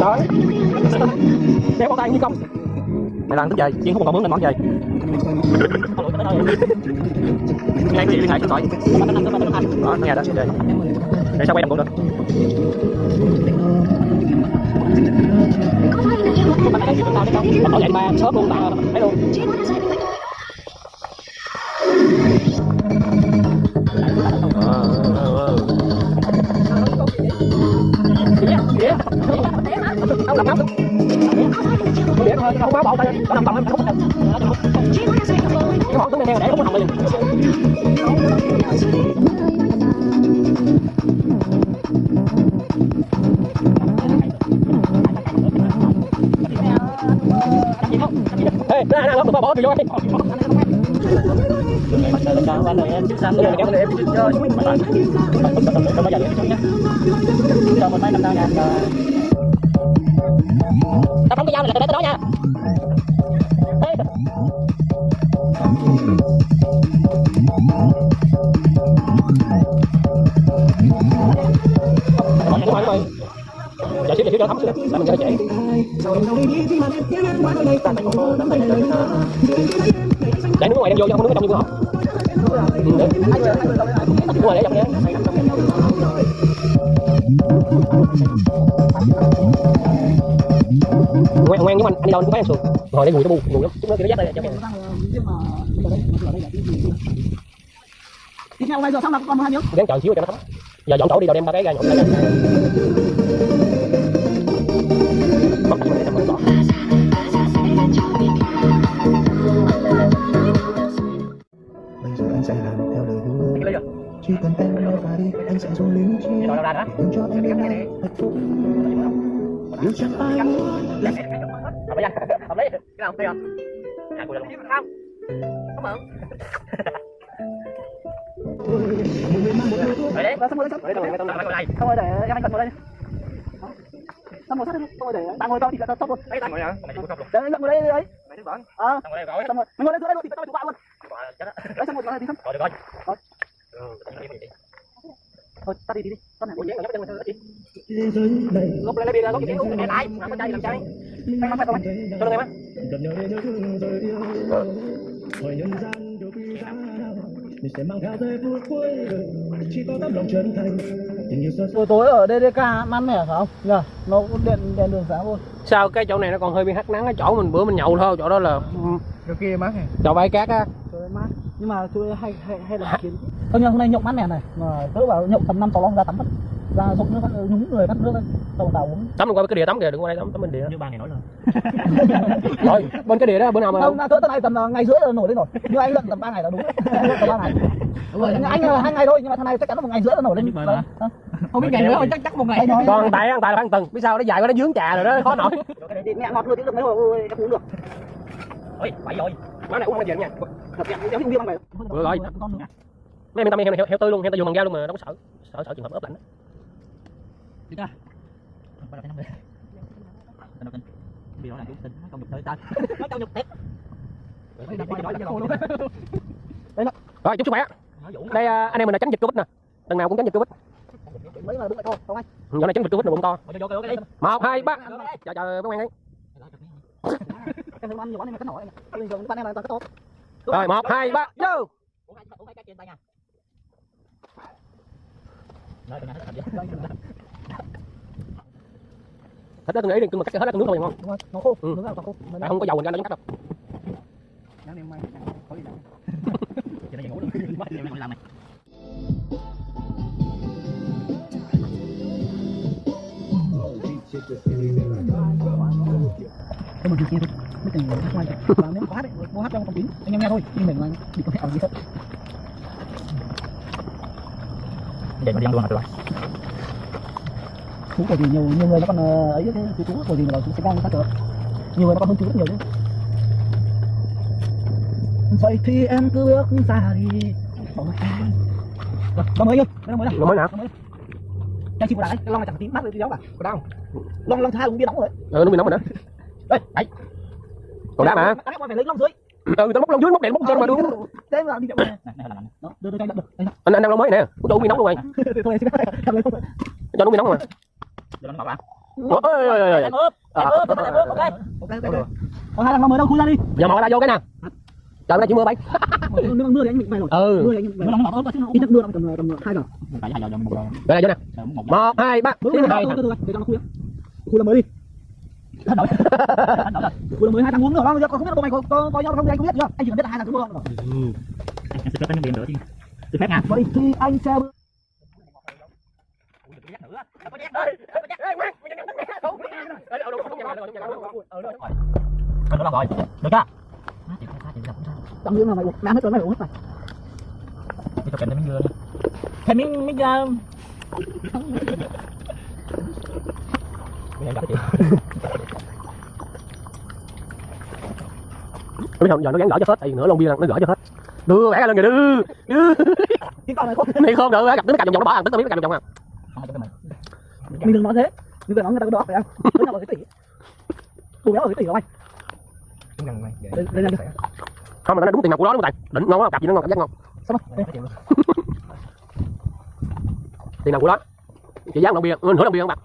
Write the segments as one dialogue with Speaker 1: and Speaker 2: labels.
Speaker 1: Đấy. Đeo bao tay như công Mày đang tức về, Chiên không còn mướn nên món về Ngay cái gì liên hệ số điện thoại Đó, nghe đó, để Để sao quay đồng bộ được? Bạn thấy gì? Tao đấy không? Bảo vậy mà sớm luôn, tao thấy luôn ra ra lắm, bỏ từ vô đi. Tao không có dao này là tới đó nha. Xíu cho thấm xíu, để mình cho nó trễ. Để nước ngoài đem vô, chứ không nước trong như của họ. Ừ, được. Nước ngoài để trong nhé. Ngoan, ngoan với anh, anh đi đâu anh cũng bán sườn. Rồi đây mùi nó bu, mùi lắm. Chút nữa kia nó dắt đây cho em.
Speaker 2: Tiếp theo bây giờ xong là còn một hai miếng.
Speaker 1: Gắn chờ xíu cho nó thấm. Giờ dọn chỗ đi đâu đem ba cái ra nhộn ra. Mất cái này trong đó.
Speaker 3: Bây giờ anh sẽ làm theo lời hứa. Chỉ cần em nói và đi Anh sẽ dùng
Speaker 1: ra đó.
Speaker 3: Để cho em đến nay hạnh phúc Yêu chẳng ai muốn là
Speaker 1: Hợp lý anh. Hợp lý. Cái nào không tiêu không? À, cô ra luôn. Không. Không mượn. Rồi đấy.
Speaker 2: Và xong rồi xong.
Speaker 1: Rồi đấy, tao tao đây.
Speaker 2: Xong rồi để em anh cần ngồi đây. Xong rồi sát đây. Xong rồi để bạn ngồi cho thì là xong rồi.
Speaker 1: Lấy tao ngồi nè. Mày cũng không luôn.
Speaker 2: Để anh ngồi đây đấy.
Speaker 1: Mày đứng bẩn.
Speaker 2: Ờ,
Speaker 1: Tao ngồi đây rồi.
Speaker 2: xong rồi. Ngồi đây dưới đây luôn thì tao chụp bạn luôn. Đấy xong rồi nó đi xong.
Speaker 1: Rồi được rồi. Ừ, tao đi đi.
Speaker 2: Thôi, ta đi đi đi. Con này
Speaker 1: chị.
Speaker 3: thế giới này
Speaker 1: Lúc lên lấy bia ra, có gì kéo em lại, làm cái chai làm chai.
Speaker 2: anh mang phải không anh?
Speaker 1: Cho nó em á.
Speaker 3: Để Hỏi nhân gian điều quý giá Mình sẽ mang theo giây phút cuối đời Chỉ có tấm lòng chân thành Tình yêu sắc
Speaker 2: Buổi tối ở DDK mát mẻ phải không? Nhờ, nó cũng điện đèn đường sáng luôn.
Speaker 1: Sao cái chỗ này nó còn hơi bị hắt nắng cái chỗ mình bữa mình nhậu thôi, chỗ đó là
Speaker 2: Chỗ kia mát này.
Speaker 1: chỗ bãi cát á.
Speaker 2: Trời mát. Nhưng mà tôi hay hay hay là kiến. Nhưng mà hôm nay nhậu mát mẻ này, mà tớ bảo nhậu tầm 5 6 lon ra tắm mất. Ra sụp nước nhúng người bắt nước lên. Xong rồi vào uống.
Speaker 1: Tắm qua cái địa tắm kìa, đừng qua đây tắm tắm bên địa.
Speaker 4: như ba ngày nổi lên
Speaker 1: Rồi, bên cái địa đó bữa nào mà
Speaker 2: Không, cỡ tầm này tầm ờ, ngày rưỡi là nổi lên rồi. Nhưng anh luận tầm 3 ngày là đúng. tầm 3 ngày. anh anh là hai ngày thôi nhưng mà thằng này chắc chắn là một ngày rưỡi là nổi lên. Ờ. Không biết ngày nữa chắc chắc một ngày thôi.
Speaker 1: còn tại ăn tại ăn từng, biết sao nó dài quá nó dướng trà rồi đó, khó nổi.
Speaker 2: mẹ ngọt luôn tiếng được mấy hồi em uống được.
Speaker 1: Ôi, phải rồi. Má này uống bao giờ nha.
Speaker 2: Thật em em uống bia vậy.
Speaker 1: Được rồi. Mấy em tâm heo này heo, heo tươi luôn, heo tươi dùng bằng dao luôn mà đâu có sợ. Sợ sợ trường hợp ướp lạnh. đó.
Speaker 4: Đi ra bắt đầu năm mươi tên đầu tin bị đó là chúng tin công nhục tới ta. Nói công nhục thiệt
Speaker 1: Rồi, chúc sức khỏe. Đây à, anh em mình là tránh dịch Covid nè. Lần nào cũng tránh dịch Covid. Nhỏ này tránh dịch Covid là bụng to.
Speaker 4: vô vô
Speaker 1: Một, hai, ba. Chờ chờ các bạn đi.
Speaker 2: Em thấy ăn nhiều quá nên mà cắt nổi. Bình thường ban em là toàn cắt tốt.
Speaker 1: Rồi, một, hai, ba, vô.
Speaker 4: uống hai uống hai cái trên tay nha nói tụi nó hết thật
Speaker 1: Thịt đó tôi nghĩ đi, mà cắt hết ra nướng thôi ngon.
Speaker 2: Đúng rồi, nó khô,
Speaker 1: Ừ.
Speaker 2: nướng là còn khô.
Speaker 1: Tại không có dầu mình ra nó cắt đâu.
Speaker 2: Đáng em may, có gì đâu.
Speaker 4: chỉ nó ngủ luôn bắt em làm này
Speaker 2: Thôi mà kia thôi. Mấy tình hát ngoài kìa. Và nếu có hát ấy, có hát trong phòng kín. Anh em nghe thôi, nhưng mình là bị có thể ở gì thật.
Speaker 4: vậy mà đi ăn luôn mà tụi bay
Speaker 2: Chú của gì nhiều nhiều người nó còn ờ, ấy thế chú chú của gì mà bảo chú sẽ ngang phát được. Nhiều người nó còn hơn chú rất nhiều chứ. Vậy thì em cứ bước ra đi. Bỏ mặt em. Rồi, nó mới nhá, nó mới nào.
Speaker 1: Nó mới nào?
Speaker 2: Cho chị vào lại, cái lon này chẳng tím mắt rồi tí đóng cả.
Speaker 1: Có đau.
Speaker 2: Lon lon tha uống bia nóng rồi.
Speaker 1: Ừ, nó bị nóng rồi đó.
Speaker 2: Đây, đấy.
Speaker 1: Còn đá mà.
Speaker 2: Đá phải lấy lon dưới.
Speaker 1: Ừ, tao móc lông dưới, móc đèn, móc trên mà đúng.
Speaker 2: Thế mà đi chậm này.
Speaker 4: là
Speaker 2: đưa đưa cho anh
Speaker 1: Anh anh đang lông mới nè. Ủa, tao bị nóng luôn
Speaker 2: không.
Speaker 1: cho nó bị nóng mà
Speaker 4: Đưa nó ngọt bạn.
Speaker 1: ôi ôi ôi
Speaker 4: Em ướp. Em
Speaker 1: À.
Speaker 4: ướp. Em ướp. Ok.
Speaker 2: ok ok còn hai thằng mới đâu khui ra đi
Speaker 1: giờ mò ra vô cái nè trời nay chỉ mưa bay
Speaker 2: mà mưa thì anh bị mày rồi
Speaker 1: ừ
Speaker 2: mưa thì anh bị mày nó ngọt hơn ít nhất mưa tầm tầm hai giờ
Speaker 4: Phải hai giờ giờ một giờ.
Speaker 1: đây này vô nè
Speaker 4: Giờ một giờ.
Speaker 1: một hai ba
Speaker 2: mưa để cho nó khui khui là mới đi
Speaker 4: Hết đổi. Hết đổi rồi.
Speaker 2: khui là mới hai thằng uống nữa không không biết là tụi mày có có nhau không thì anh không biết chưa anh chỉ cần biết là hai thằng cứ mưa không
Speaker 4: Em sẽ phép nước biển nữa chứ. Tôi phép nha.
Speaker 2: vậy thì anh sẽ
Speaker 4: rồi. Được chưa? Sao, chị gặp không sao.
Speaker 2: trong miếng là mày uống nắm hết rồi mày uống hết rồi
Speaker 4: Đi cho kèm thêm miếng dưa đi. Thêm miếng miếng dưa. Bây giờ gặp chị.
Speaker 1: biết không giờ nó gắn gỡ cho hết thì nửa lon bia nó gỡ cho hết. Đưa vẽ lên kìa đưa đưa.
Speaker 2: Cái con này không.
Speaker 1: Này không được gặp tính cạnh vòng vòng nó bỏ tính tao biết cạnh vòng vòng à.
Speaker 4: Mình
Speaker 2: đừng nói thế mình đừng nói người ta có đó phải không? Cái tỷ cô béo ở cái tỷ rồi anh lên lên lên.
Speaker 1: không mà nó đúng tiền mặt của nó đúng không tài? Định ngon quá cặp gì nó ngon cảm giác ngon
Speaker 2: sao mà
Speaker 1: tiền nào của nó? Chị giá lon bia nửa lon bia không bạc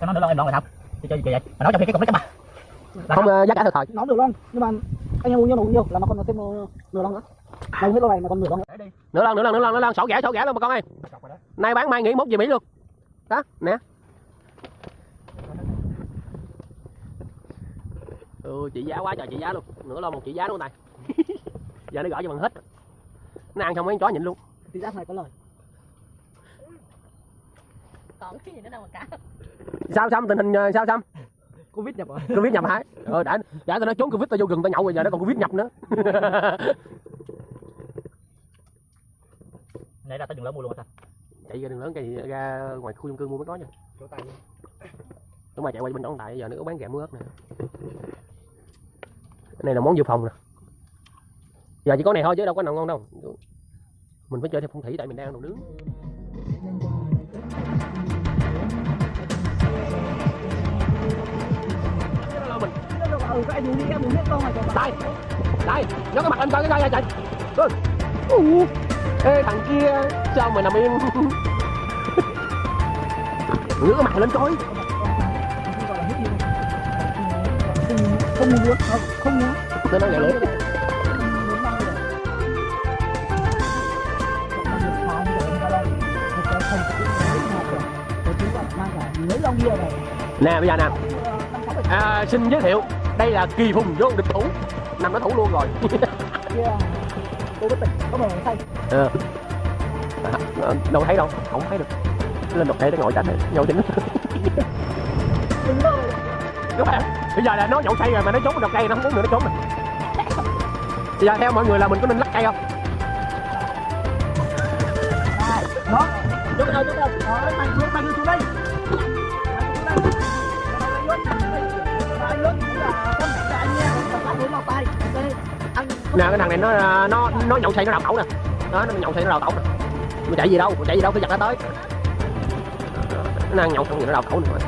Speaker 4: Sao nó nữa lon em lon rồi sao? Chị chơi gì vậy? Mà nói trong khi cái cục nó chấm bà.
Speaker 1: không ờ, giá cả thời thời
Speaker 2: nó được lon nhưng mà anh em uống nhiều uống nhiều là mà còn thêm nửa nửa lon nữa. Anh hết lon này mà còn nửa lon. Nữa
Speaker 1: nửa lon nửa lon nửa lon nửa lon sổ rẻ sổ rẻ luôn bà con ơi. Nay bán mai nghỉ mốt về mỹ luôn. Đó nè ừ chị giá quá trời chị giá luôn. Nửa lon một chị giá luôn tài giờ nó gỡ cho bằng hết. Nó ăn xong mấy con chó nhịn luôn.
Speaker 2: Thì giá này có lời.
Speaker 5: Còn cái gì nữa đâu mà cả.
Speaker 1: Sao xong tình hình ờ, sao xong
Speaker 2: covid nhập rồi
Speaker 1: covid nhập hả? Ờ đã. Đã tao nói trốn covid tao vô rừng tao nhậu rồi giờ nó còn covid nhập nữa.
Speaker 4: Nãy ra tới đường lớn mua luôn hả?
Speaker 1: chạy ra đường lớn cái gì ra ngoài khu dân cư mua mới có nha. Đúng mà chạy qua bên đó tại giờ nó có bán muối ớt nè cái này là món dự phòng nè. Giờ chỉ có này thôi chứ đâu có nào ngon đâu. Mình phải chơi theo phong thủy tại mình đang ăn đồ nướng. Đây đây nó cái mặt anh coi cái coi ra chạy ê, thằng kia, sao mày nằm im? Ngửa cái mặt lên coi.
Speaker 2: Không muốn không không muốn.
Speaker 1: Nó
Speaker 2: mấy lon bia này
Speaker 1: nè bây giờ nè. À, xin giới thiệu đây là kỳ phùng vô địch thủ. Nằm nó thủ luôn rồi.
Speaker 2: Tôi có tỉnh có màu xanh
Speaker 1: ờ đâu thấy đâu không thấy được. Lên độc thể để ngồi trả thể nhậu chính đúng rồi bây giờ là nó nhậu say rồi mà nó trốn độc cây, nó không muốn nữa, nó trốn mình bây giờ theo mọi người là mình có nên lắc cây không?
Speaker 2: Đó chút rồi chút rồi đó mày xuống mày xuống đây
Speaker 1: nè, cái thằng này nó nó nó nhậu say nó đào tẩu nè. Đó, nó nhậu say nó đào tẩu nè. Mà chạy gì đâu mà chạy gì đâu cái giật nó tới. Nó đang nhậu xong rồi nó đào tẩu
Speaker 2: nữa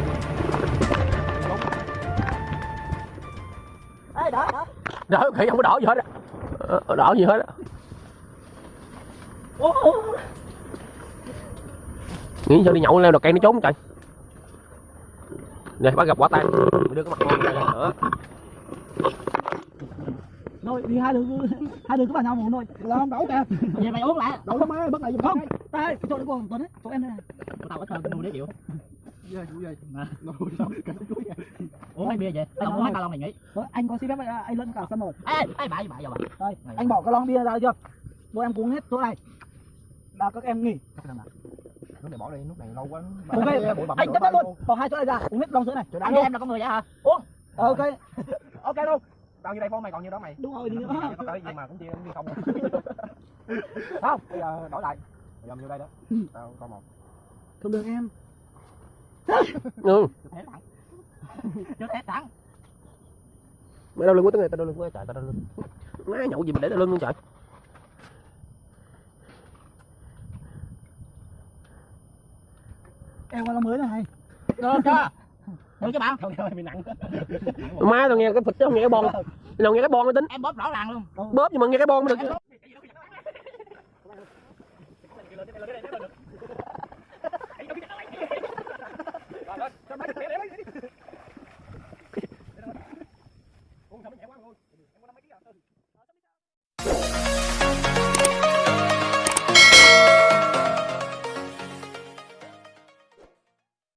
Speaker 1: đỡ khỉ không có đỏ gì hết á Ờ, đỏ gì hết á
Speaker 2: Ô, ô.
Speaker 1: nghĩ sao đi nhậu leo đọt cây nó trốn trời nè bắt gặp quả tan đưa cái mặt ngon ra nữa
Speaker 2: Rồi, đi hai đứa hai đứa cứ vào nhau một thôi. Là không đấu kìa.
Speaker 4: Vậy mày uống lại.
Speaker 2: Đấu lắm ấy, bất lại giùm không. Đây, cái chỗ đấy còn Tuấn ấy, chỗ em đây này.
Speaker 4: Tao có thơm cái nuôi đấy chịu. Uống mấy bia vậy? Tao uống ca lon này.
Speaker 2: Rồi, anh có xin phép anh, anh lân cả sân rồi.
Speaker 4: Ê, ê bà, bà giờ bà.
Speaker 2: Đây, anh bỏ cái lon bia ra được chưa? Bọn em uống hết chỗ này. Là các em nghỉ.
Speaker 3: Lúc này bỏ đi, lúc này lâu quá.
Speaker 2: Ok, anh chấp nhận luôn. Bỏ hai chỗ này ra, uống hết lon sữa này.
Speaker 4: Anh em là con người vậy hả?
Speaker 2: Uống. Ờ, Ok. Ok luôn.
Speaker 3: Tao như đây phone mày còn nhiêu đó mày.
Speaker 2: Đúng rồi, đi nữa.
Speaker 3: Có tới gì mà cũng chia đi không. Không, bây giờ đổi lại. Bây giờ đây đó. Tao con một.
Speaker 2: Không được em.
Speaker 1: Ừ.
Speaker 4: Chưa thế thẳng.
Speaker 1: mày đau lưng quá tới người tao đau lưng quá trời tao đau lưng má nhậu gì mà để đau lưng luôn trời
Speaker 2: Em qua lon mới này.
Speaker 4: Được chưa? Được chứ bạn?
Speaker 3: Không ơi, mày nặng.
Speaker 1: má tao nghe cái phịch chứ không nghe cái bon tao nghe cái bon mới tính
Speaker 4: Em bóp rõ ràng luôn.
Speaker 1: bóp nhưng mà nghe cái bon mới được